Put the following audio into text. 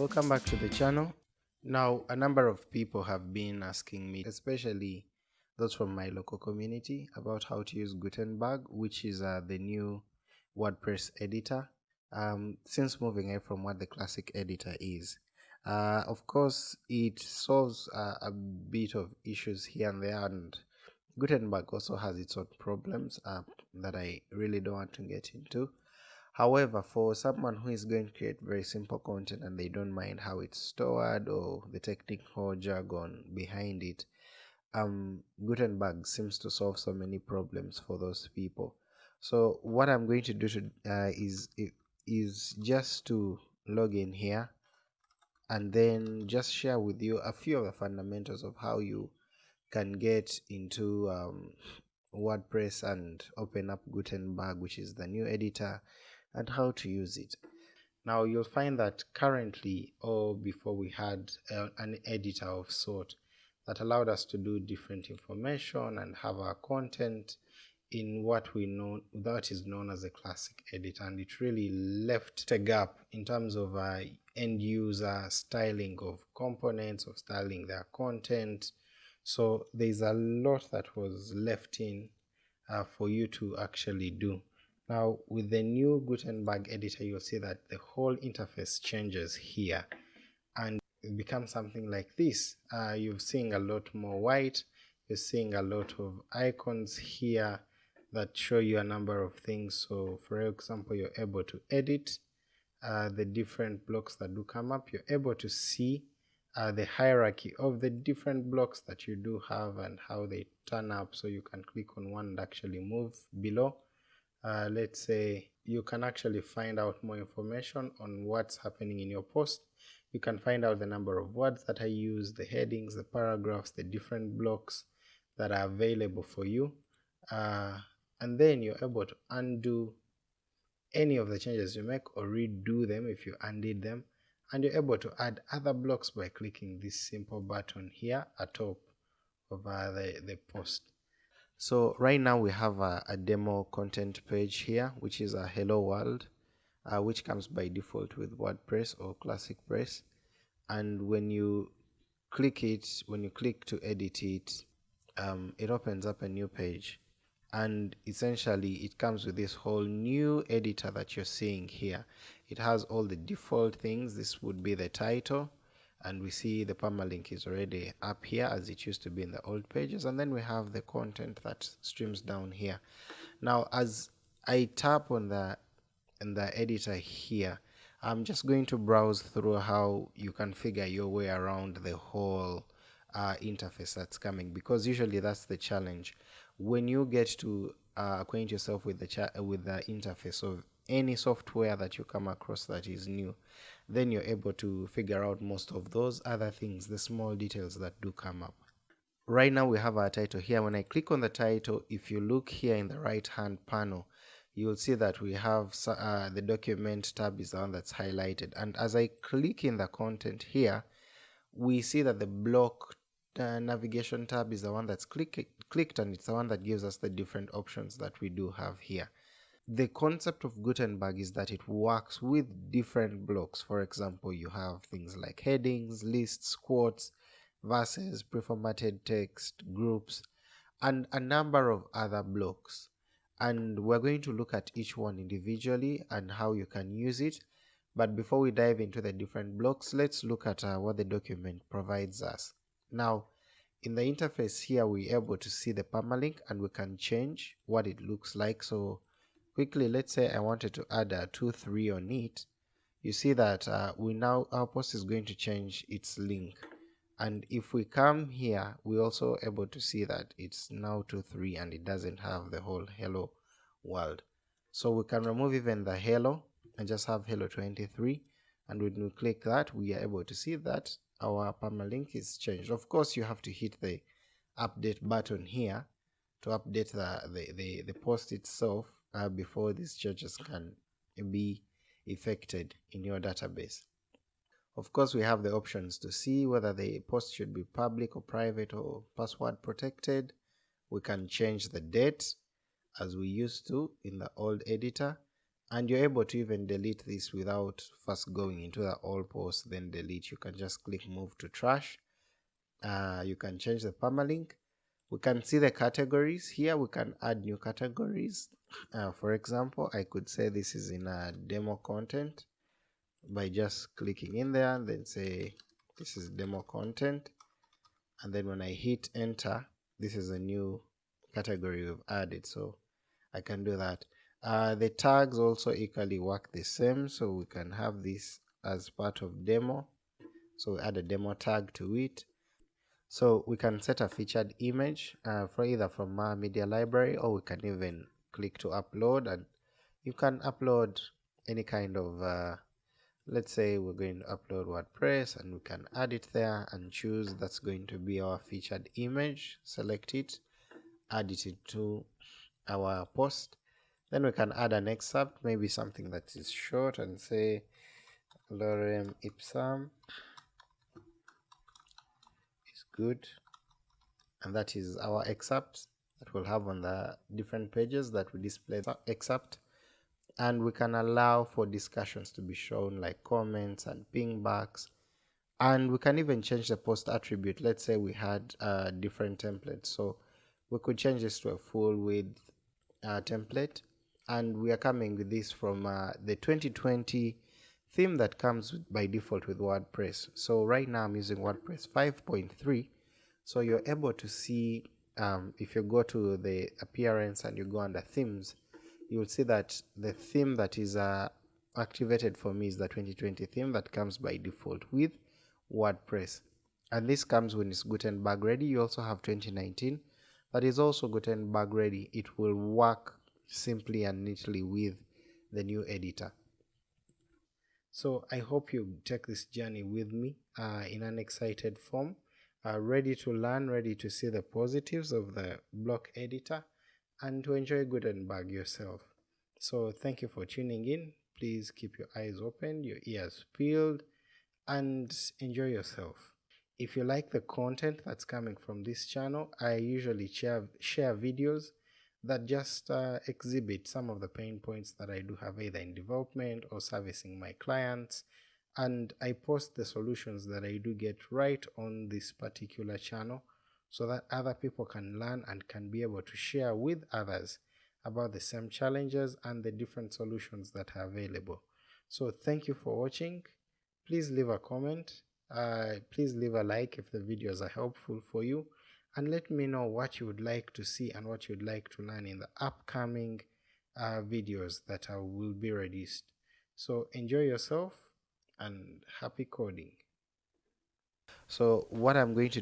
welcome back to the channel. Now a number of people have been asking me especially those from my local community about how to use gutenberg which is uh, the new wordpress editor. Um, since moving away from what the classic editor is uh, of course it solves uh, a bit of issues here and there and gutenberg also has its own problems uh, that i really don't want to get into However, for someone who is going to create very simple content and they don't mind how it's stored or the technical jargon behind it, um, Gutenberg seems to solve so many problems for those people. So what I'm going to do to, uh, is is just to log in here and then just share with you a few of the fundamentals of how you can get into um, WordPress and open up Gutenberg, which is the new editor and how to use it. Now you'll find that currently or before we had uh, an editor of sort that allowed us to do different information and have our content in what we know that is known as a classic editor. And it really left a gap in terms of uh, end user styling of components of styling their content. So there's a lot that was left in uh, for you to actually do now with the new Gutenberg editor, you'll see that the whole interface changes here and it becomes something like this. Uh, you're seeing a lot more white, you're seeing a lot of icons here that show you a number of things. So for example, you're able to edit uh, the different blocks that do come up. You're able to see uh, the hierarchy of the different blocks that you do have and how they turn up. So you can click on one and actually move below uh, let's say you can actually find out more information on what's happening in your post you can find out the number of words that I use, the headings, the paragraphs, the different blocks that are available for you. Uh, and then you're able to undo any of the changes you make or redo them if you undid them. And you're able to add other blocks by clicking this simple button here at top of uh, the, the post. So right now we have a, a demo content page here, which is a hello world, uh, which comes by default with WordPress or Classic Press. And when you click it, when you click to edit it, um, it opens up a new page. And essentially it comes with this whole new editor that you're seeing here. It has all the default things. This would be the title and we see the permalink is already up here as it used to be in the old pages and then we have the content that streams down here. Now as I tap on the in the editor here I'm just going to browse through how you can figure your way around the whole uh, interface that's coming because usually that's the challenge. When you get to uh, acquaint yourself with the with the interface of any software that you come across that is new then you're able to figure out most of those other things the small details that do come up. Right now we have our title here. When i click on the title if you look here in the right hand panel you'll see that we have uh, the document tab is the one that's highlighted. And as i click in the content here we see that the block uh, navigation tab is the one that's click clicked and it's the one that gives us the different options that we do have here the concept of Gutenberg is that it works with different blocks. For example, you have things like headings, lists, quotes, verses, preformatted text, groups, and a number of other blocks. And we're going to look at each one individually and how you can use it. But before we dive into the different blocks, let's look at uh, what the document provides us. Now, in the interface here, we're able to see the permalink and we can change what it looks like. So quickly let's say I wanted to add a 2 3 on it you see that uh, we now our post is going to change its link. And if we come here we're also able to see that it's now 2 3 and it doesn't have the whole hello world. So we can remove even the hello and just have hello 23 and when we click that we are able to see that our permalink is changed. Of course you have to hit the update button here to update the, the, the, the post itself uh, before these changes can be effected in your database. Of course, we have the options to see whether the post should be public or private or password protected. We can change the date as we used to in the old editor and you're able to even delete this without first going into the all post then delete. You can just click move to trash. Uh, you can change the permalink. We can see the categories. Here we can add new categories uh, for example i could say this is in a demo content by just clicking in there and then say this is demo content. And then when i hit enter this is a new category we've added so i can do that. Uh, the tags also equally work the same so we can have this as part of demo. So we add a demo tag to it. So we can set a featured image uh, for either from our media library or we can even click to upload and you can upload any kind of uh, let's say we're going to upload WordPress and we can add it there and choose that's going to be our featured image select it add it to our post. Then we can add an excerpt maybe something that is short and say lorem ipsum is good. And that is our excerpt that we'll have on the different pages that we display except and we can allow for discussions to be shown like comments and pingbacks and we can even change the post attribute. Let's say we had a different template. So we could change this to a full width uh, template. And we are coming with this from uh, the 2020 theme that comes by default with WordPress. So right now I'm using WordPress 5.3. So you're able to see um, if you go to the appearance and you go under themes, you will see that the theme that is uh, activated for me is the 2020 theme that comes by default with WordPress. And this comes when it's Gutenberg ready. You also have 2019 that is also Gutenberg ready. It will work simply and neatly with the new editor. So I hope you take this journey with me uh, in an excited form, uh, ready to learn, ready to see the positives of the block editor and to enjoy Gutenberg yourself. So thank you for tuning in. Please keep your eyes open, your ears peeled and enjoy yourself. If you like the content that's coming from this channel, I usually share, share videos that just uh, exhibit some of the pain points that I do have either in development or servicing my clients and I post the solutions that I do get right on this particular channel so that other people can learn and can be able to share with others about the same challenges and the different solutions that are available. So thank you for watching. Please leave a comment. Uh, please leave a like if the videos are helpful for you and let me know what you would like to see and what you'd like to learn in the upcoming uh, videos that I will be released. So enjoy yourself and happy coding. So what I'm going to